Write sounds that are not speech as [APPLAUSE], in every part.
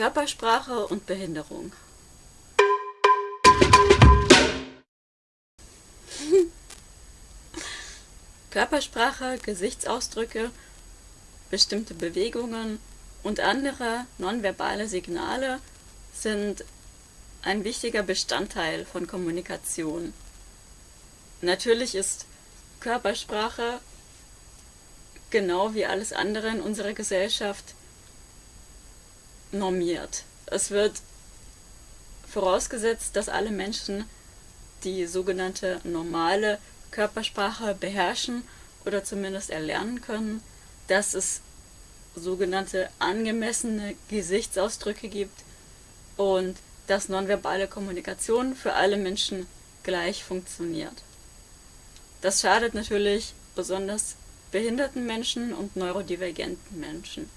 Körpersprache und Behinderung. [LAUGHS] Körpersprache, Gesichtsausdrücke, bestimmte Bewegungen und andere nonverbale Signale sind ein wichtiger Bestandteil von Kommunikation. Natürlich ist Körpersprache genau wie alles andere in unserer Gesellschaft normiert. Es wird vorausgesetzt, dass alle Menschen die sogenannte normale Körpersprache beherrschen oder zumindest erlernen können, dass es sogenannte angemessene Gesichtsausdrücke gibt und dass nonverbale Kommunikation für alle Menschen gleich funktioniert. Das schadet natürlich besonders behinderten Menschen und neurodivergenten Menschen.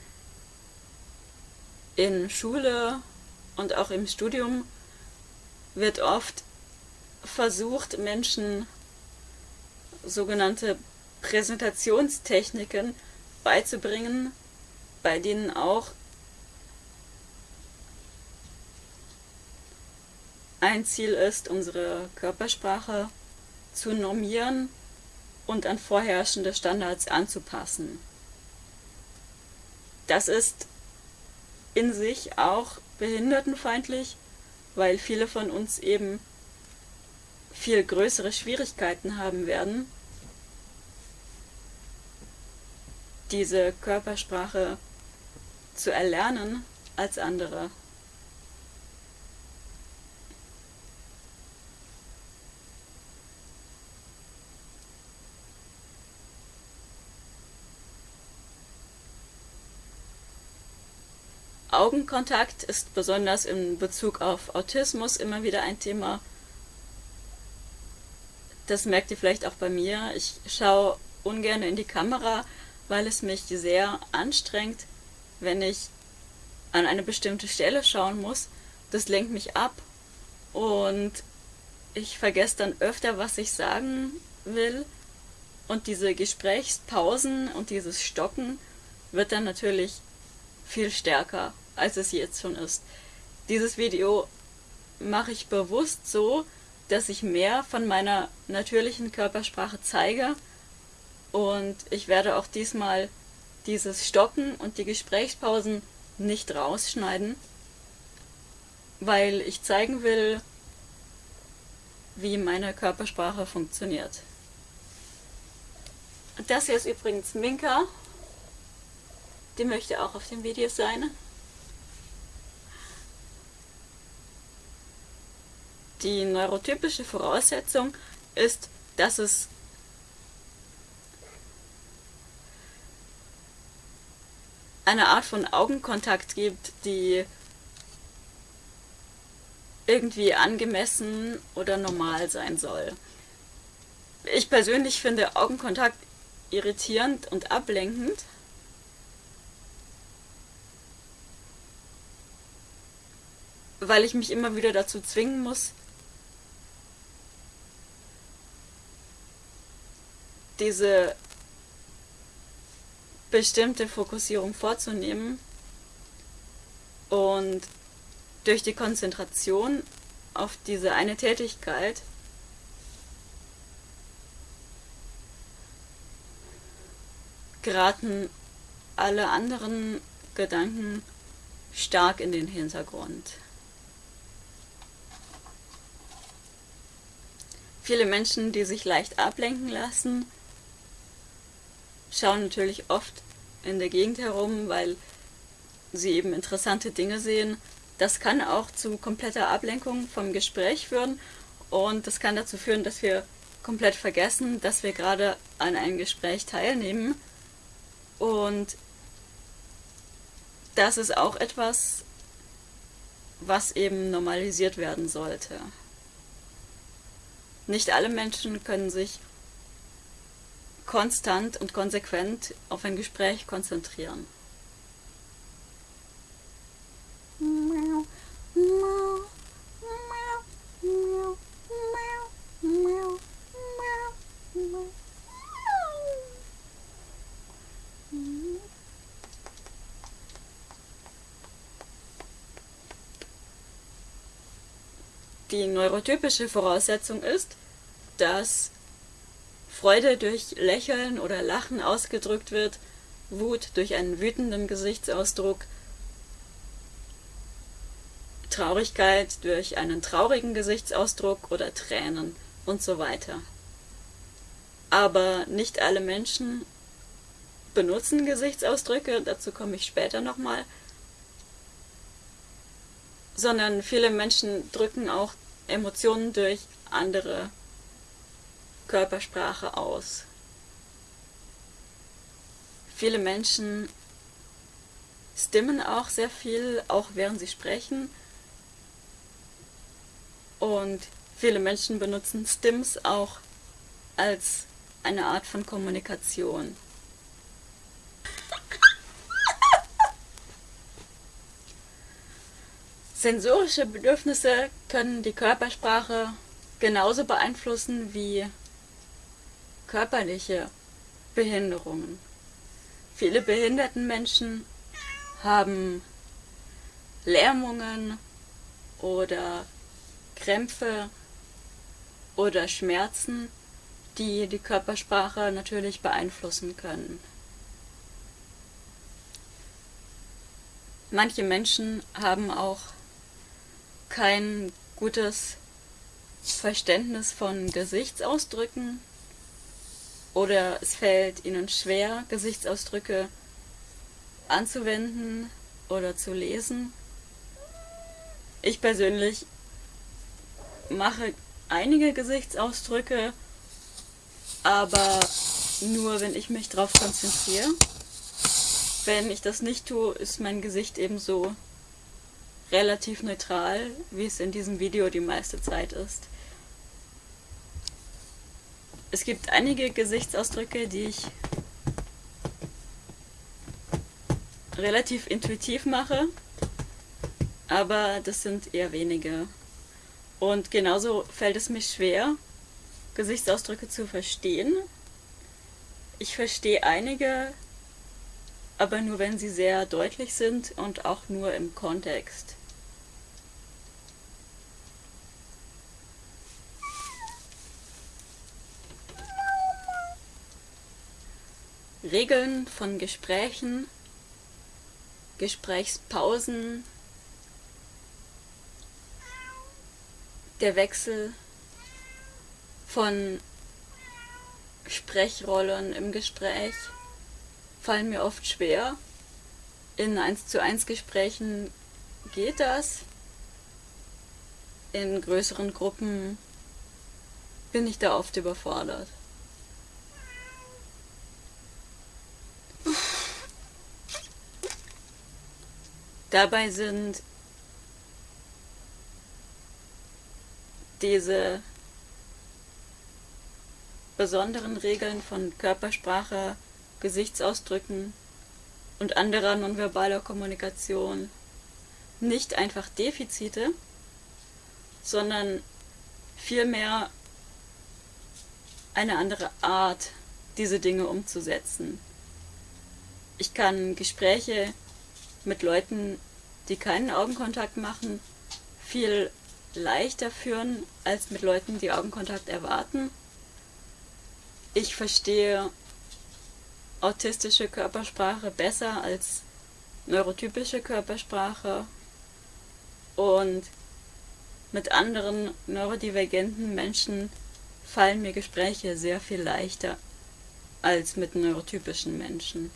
In Schule und auch im Studium wird oft versucht, Menschen sogenannte Präsentationstechniken beizubringen, bei denen auch ein Ziel ist, unsere Körpersprache zu normieren und an vorherrschende Standards anzupassen. Das ist in sich auch behindertenfeindlich, weil viele von uns eben viel größere Schwierigkeiten haben werden, diese Körpersprache zu erlernen als andere. Augenkontakt ist besonders in Bezug auf Autismus immer wieder ein Thema. Das merkt ihr vielleicht auch bei mir. Ich schaue ungern in die Kamera, weil es mich sehr anstrengt, wenn ich an eine bestimmte Stelle schauen muss. Das lenkt mich ab und ich vergesse dann öfter, was ich sagen will. Und diese Gesprächspausen und dieses Stocken wird dann natürlich viel stärker als es jetzt schon ist. Dieses Video mache ich bewusst so, dass ich mehr von meiner natürlichen Körpersprache zeige und ich werde auch diesmal dieses Stocken und die Gesprächspausen nicht rausschneiden, weil ich zeigen will, wie meine Körpersprache funktioniert. Das hier ist übrigens Minka. Die möchte auch auf dem Video sein. Die neurotypische Voraussetzung ist, dass es eine Art von Augenkontakt gibt, die irgendwie angemessen oder normal sein soll. Ich persönlich finde Augenkontakt irritierend und ablenkend. weil ich mich immer wieder dazu zwingen muss, diese bestimmte Fokussierung vorzunehmen und durch die Konzentration auf diese eine Tätigkeit geraten alle anderen Gedanken stark in den Hintergrund. Viele Menschen, die sich leicht ablenken lassen, schauen natürlich oft in der Gegend herum, weil sie eben interessante Dinge sehen. Das kann auch zu kompletter Ablenkung vom Gespräch führen und das kann dazu führen, dass wir komplett vergessen, dass wir gerade an einem Gespräch teilnehmen. Und das ist auch etwas, was eben normalisiert werden sollte. Nicht alle Menschen können sich konstant und konsequent auf ein Gespräch konzentrieren. Die neurotypische Voraussetzung ist, dass Freude durch Lächeln oder Lachen ausgedrückt wird, Wut durch einen wütenden Gesichtsausdruck, Traurigkeit durch einen traurigen Gesichtsausdruck oder Tränen und so weiter. Aber nicht alle Menschen benutzen Gesichtsausdrücke, dazu komme ich später nochmal, sondern viele Menschen drücken auch Emotionen durch andere Körpersprache aus. Viele Menschen stimmen auch sehr viel, auch während sie sprechen. Und viele Menschen benutzen Stims auch als eine Art von Kommunikation. Sensorische Bedürfnisse können die Körpersprache genauso beeinflussen wie körperliche Behinderungen. Viele behinderten Menschen haben Lähmungen oder Krämpfe oder Schmerzen, die die Körpersprache natürlich beeinflussen können. Manche Menschen haben auch kein gutes Verständnis von Gesichtsausdrücken oder es fällt ihnen schwer, Gesichtsausdrücke anzuwenden oder zu lesen. Ich persönlich mache einige Gesichtsausdrücke, aber nur wenn ich mich darauf konzentriere. Wenn ich das nicht tue, ist mein Gesicht ebenso relativ neutral, wie es in diesem Video die meiste Zeit ist. Es gibt einige Gesichtsausdrücke, die ich relativ intuitiv mache, aber das sind eher wenige. Und genauso fällt es mir schwer, Gesichtsausdrücke zu verstehen. Ich verstehe einige, aber nur wenn sie sehr deutlich sind und auch nur im Kontext. Regeln von Gesprächen, Gesprächspausen, der Wechsel von Sprechrollen im Gespräch fallen mir oft schwer. In 1 zu 1 Gesprächen geht das. In größeren Gruppen bin ich da oft überfordert. Dabei sind diese besonderen Regeln von Körpersprache, Gesichtsausdrücken und anderer nonverbaler Kommunikation nicht einfach Defizite, sondern vielmehr eine andere Art, diese Dinge umzusetzen. Ich kann Gespräche mit Leuten, die keinen Augenkontakt machen, viel leichter führen als mit Leuten, die Augenkontakt erwarten. Ich verstehe autistische Körpersprache besser als neurotypische Körpersprache und mit anderen neurodivergenten Menschen fallen mir Gespräche sehr viel leichter als mit neurotypischen Menschen.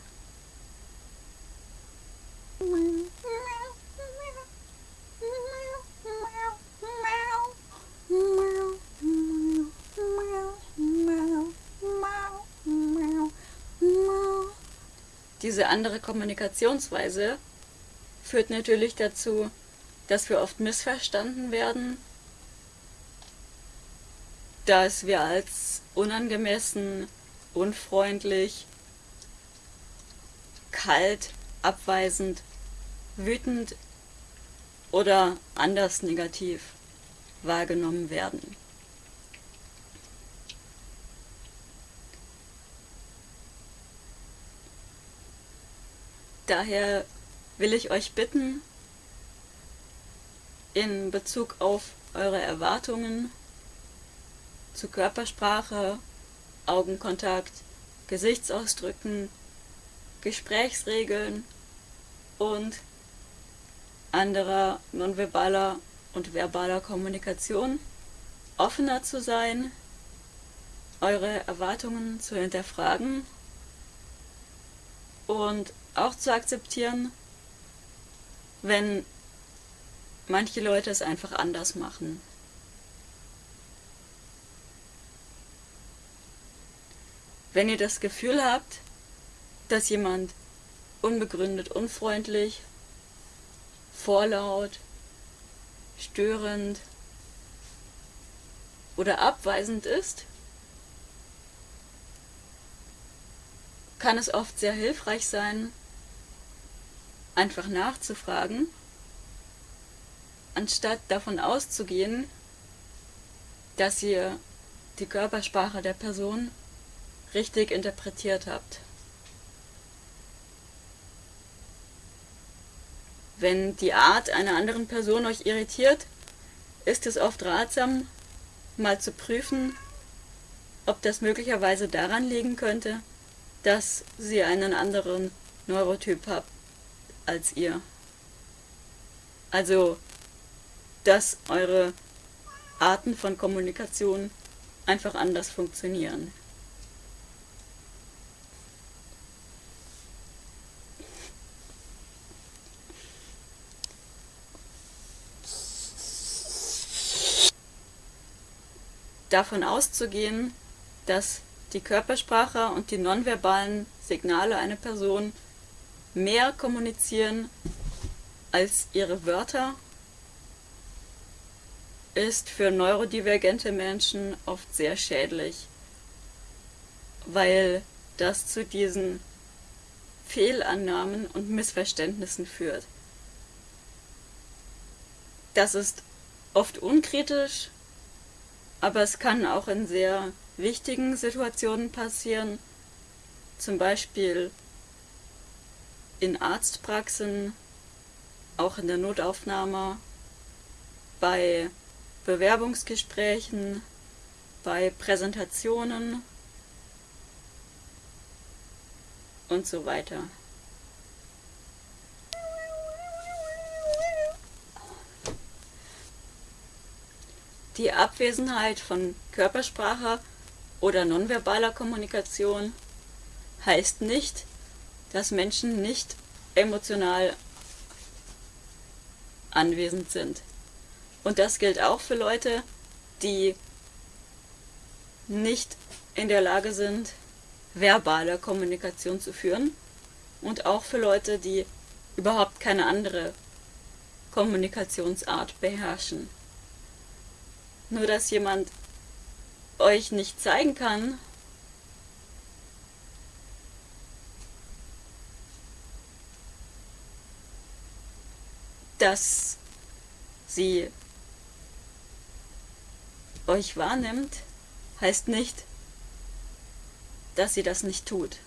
Diese andere Kommunikationsweise führt natürlich dazu, dass wir oft missverstanden werden, dass wir als unangemessen, unfreundlich, kalt, abweisend, wütend oder anders negativ wahrgenommen werden. Daher will ich euch bitten, in Bezug auf eure Erwartungen zu Körpersprache, Augenkontakt, Gesichtsausdrücken, Gesprächsregeln und anderer nonverbaler und verbaler Kommunikation offener zu sein, eure Erwartungen zu hinterfragen und auch zu akzeptieren, wenn manche Leute es einfach anders machen. Wenn ihr das Gefühl habt, dass jemand unbegründet unfreundlich, vorlaut, störend oder abweisend ist, kann es oft sehr hilfreich sein, einfach nachzufragen, anstatt davon auszugehen, dass ihr die Körpersprache der Person richtig interpretiert habt. Wenn die Art einer anderen Person euch irritiert, ist es oft ratsam, mal zu prüfen, ob das möglicherweise daran liegen könnte, dass sie einen anderen Neurotyp habt als ihr. Also, dass eure Arten von Kommunikation einfach anders funktionieren. davon auszugehen, dass die Körpersprache und die nonverbalen Signale einer Person mehr kommunizieren als ihre Wörter, ist für neurodivergente Menschen oft sehr schädlich, weil das zu diesen Fehlannahmen und Missverständnissen führt. Das ist oft unkritisch aber es kann auch in sehr wichtigen Situationen passieren, zum Beispiel in Arztpraxen, auch in der Notaufnahme, bei Bewerbungsgesprächen, bei Präsentationen und so weiter. Die Abwesenheit von Körpersprache oder nonverbaler Kommunikation heißt nicht, dass Menschen nicht emotional anwesend sind. Und das gilt auch für Leute, die nicht in der Lage sind, verbale Kommunikation zu führen und auch für Leute, die überhaupt keine andere Kommunikationsart beherrschen. Nur dass jemand euch nicht zeigen kann, dass sie euch wahrnimmt, heißt nicht, dass sie das nicht tut.